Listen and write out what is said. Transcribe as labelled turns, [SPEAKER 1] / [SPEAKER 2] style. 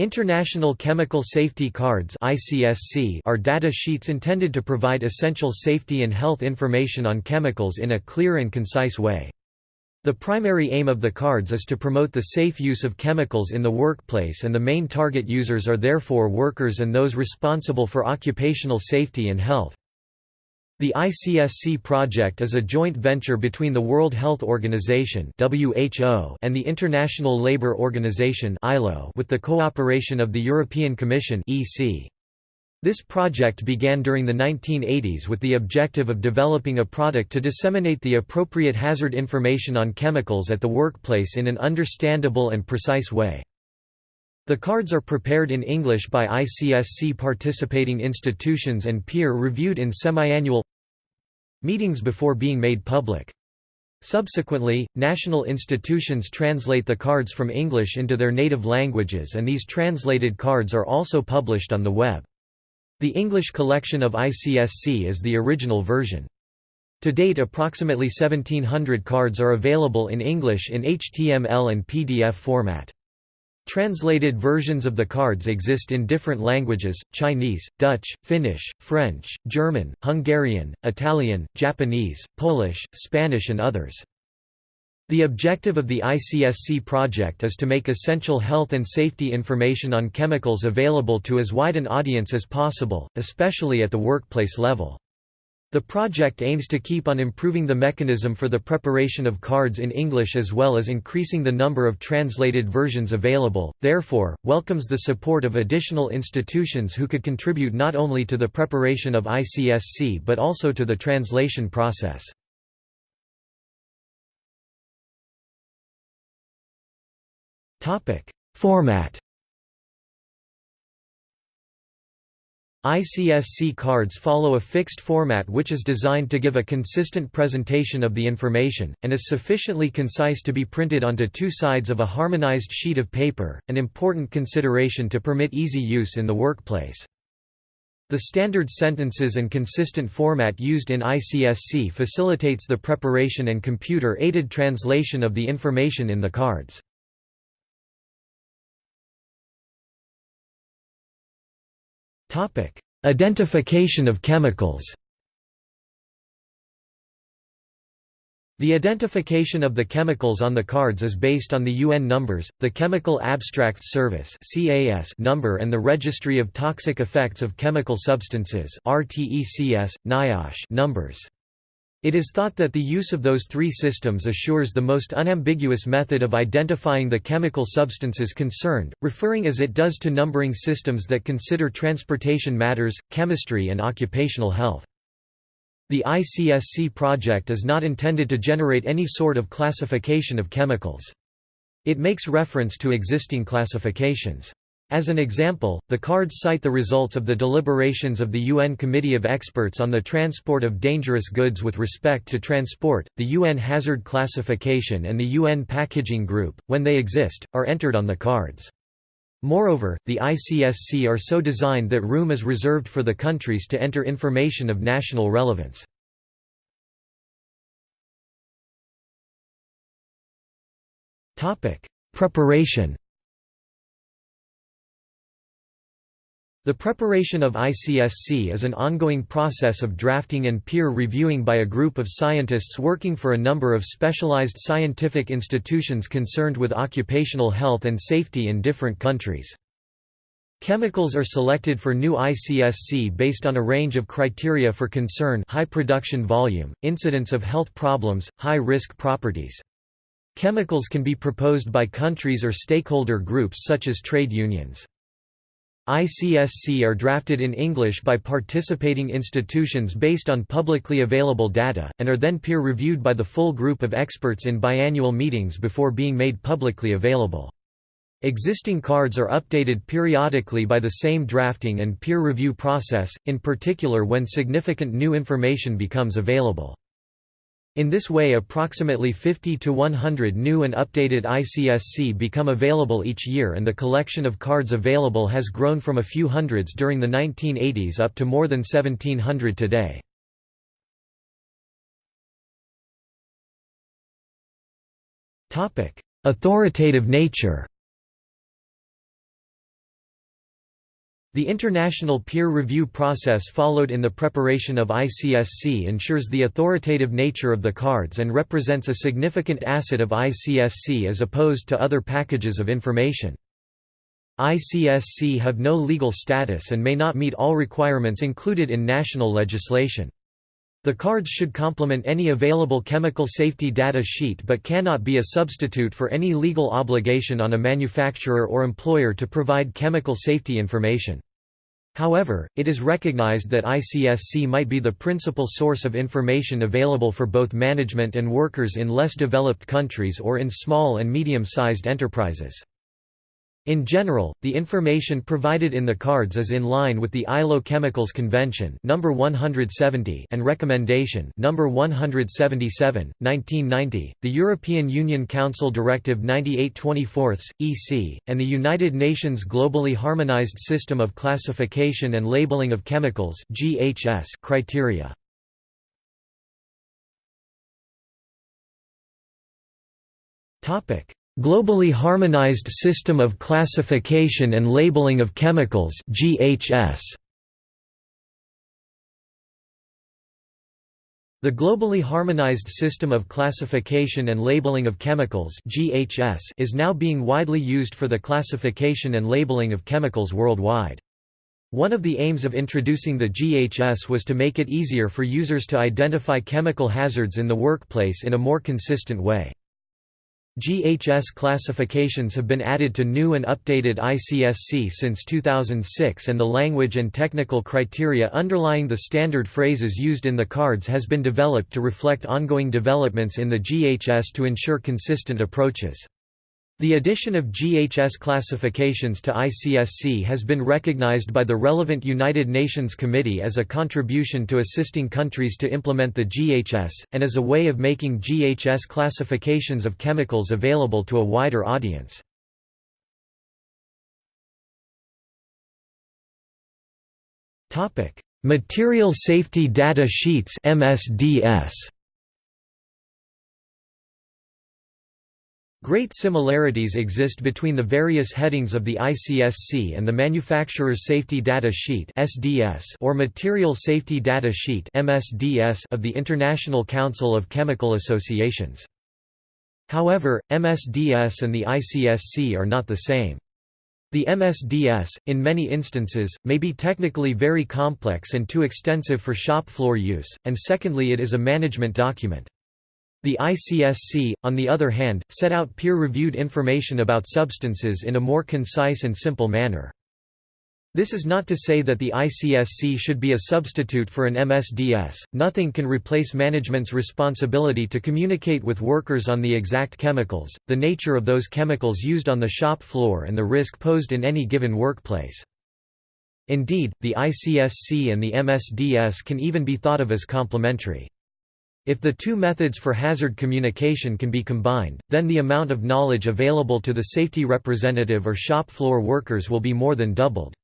[SPEAKER 1] International Chemical Safety Cards are data sheets intended to provide essential safety and health information on chemicals in a clear and concise way. The primary aim of the cards is to promote the safe use of chemicals in the workplace and the main target users are therefore workers and those responsible for occupational safety and health. The ICSC project is a joint venture between the World Health Organization (WHO) and the International Labour Organization (ILO) with the cooperation of the European Commission (EC). This project began during the 1980s with the objective of developing a product to disseminate the appropriate hazard information on chemicals at the workplace in an understandable and precise way. The cards are prepared in English by ICSC participating institutions and peer-reviewed in semi-annual meetings before being made public. Subsequently, national institutions translate the cards from English into their native languages and these translated cards are also published on the web. The English collection of ICSC is the original version. To date approximately 1700 cards are available in English in HTML and PDF format. Translated versions of the cards exist in different languages, Chinese, Dutch, Finnish, French, German, Hungarian, Italian, Japanese, Polish, Spanish and others. The objective of the ICSC project is to make essential health and safety information on chemicals available to as wide an audience as possible, especially at the workplace level. The project aims to keep on improving the mechanism for the preparation of cards in English as well as increasing the number of translated versions available, therefore, welcomes the support of additional institutions who could contribute not only to the preparation of ICSC but also to the translation process. Format ICSC cards follow a fixed format which is designed to give a consistent presentation of the information, and is sufficiently concise to be printed onto two sides of a harmonized sheet of paper, an important consideration to permit easy use in the workplace. The standard sentences and consistent format used in ICSC facilitates the preparation and computer-aided translation of the information in the cards. Identification of chemicals. The identification of the chemicals on the cards is based on the UN numbers, the Chemical Abstracts Service number and the Registry of Toxic Effects of Chemical Substances numbers. It is thought that the use of those three systems assures the most unambiguous method of identifying the chemical substances concerned, referring as it does to numbering systems that consider transportation matters, chemistry and occupational health. The ICSC project is not intended to generate any sort of classification of chemicals. It makes reference to existing classifications. As an example, the cards cite the results of the deliberations of the UN Committee of Experts on the Transport of Dangerous Goods with respect to transport, the UN Hazard Classification and the UN Packaging Group, when they exist, are entered on the cards. Moreover, the ICSC are so designed that room is reserved for the countries to enter information of national relevance. Preparation The preparation of ICSC is an ongoing process of drafting and peer reviewing by a group of scientists working for a number of specialized scientific institutions concerned with occupational health and safety in different countries. Chemicals are selected for new ICSC based on a range of criteria for concern high production volume, incidence of health problems, high-risk properties. Chemicals can be proposed by countries or stakeholder groups such as trade unions. ICSC are drafted in English by participating institutions based on publicly available data, and are then peer-reviewed by the full group of experts in biannual meetings before being made publicly available. Existing cards are updated periodically by the same drafting and peer review process, in particular when significant new information becomes available. In this way approximately 50 to 100 new and updated ICSC become available each year and the collection of cards available has grown from a few hundreds during the 1980s up to more than 1700 today. Authoritative nature The international peer review process followed in the preparation of ICSC ensures the authoritative nature of the cards and represents a significant asset of ICSC as opposed to other packages of information. ICSC have no legal status and may not meet all requirements included in national legislation. The cards should complement any available chemical safety data sheet but cannot be a substitute for any legal obligation on a manufacturer or employer to provide chemical safety information. However, it is recognized that ICSC might be the principal source of information available for both management and workers in less developed countries or in small and medium-sized enterprises. In general, the information provided in the cards is in line with the ILO Chemicals Convention number 170 and recommendation number 177, 1990, the European Union Council Directive 98/24 EC, and the United Nations Globally Harmonized System of Classification and Labeling of Chemicals (GHS) criteria. Topic: Globally Harmonized System of Classification and Labeling of Chemicals GHS. The Globally Harmonized System of Classification and Labeling of Chemicals GHS is now being widely used for the classification and labeling of chemicals worldwide. One of the aims of introducing the GHS was to make it easier for users to identify chemical hazards in the workplace in a more consistent way. GHS classifications have been added to new and updated ICSC since 2006 and the language and technical criteria underlying the standard phrases used in the cards has been developed to reflect ongoing developments in the GHS to ensure consistent approaches. The addition of GHS classifications to ICSC has been recognized by the relevant United Nations Committee as a contribution to assisting countries to implement the GHS, and as a way of making GHS classifications of chemicals available to a wider audience. Material Safety Data Sheets MSDS Great similarities exist between the various headings of the ICSC and the Manufacturer's Safety Data Sheet or Material Safety Data Sheet of the International Council of Chemical Associations. However, MSDS and the ICSC are not the same. The MSDS, in many instances, may be technically very complex and too extensive for shop floor use, and secondly it is a management document. The ICSC, on the other hand, set out peer-reviewed information about substances in a more concise and simple manner. This is not to say that the ICSC should be a substitute for an MSDS, nothing can replace management's responsibility to communicate with workers on the exact chemicals, the nature of those chemicals used on the shop floor and the risk posed in any given workplace. Indeed, the ICSC and the MSDS can even be thought of as complementary. If the two methods for hazard communication can be combined, then the amount of knowledge available to the safety representative or shop floor workers will be more than doubled.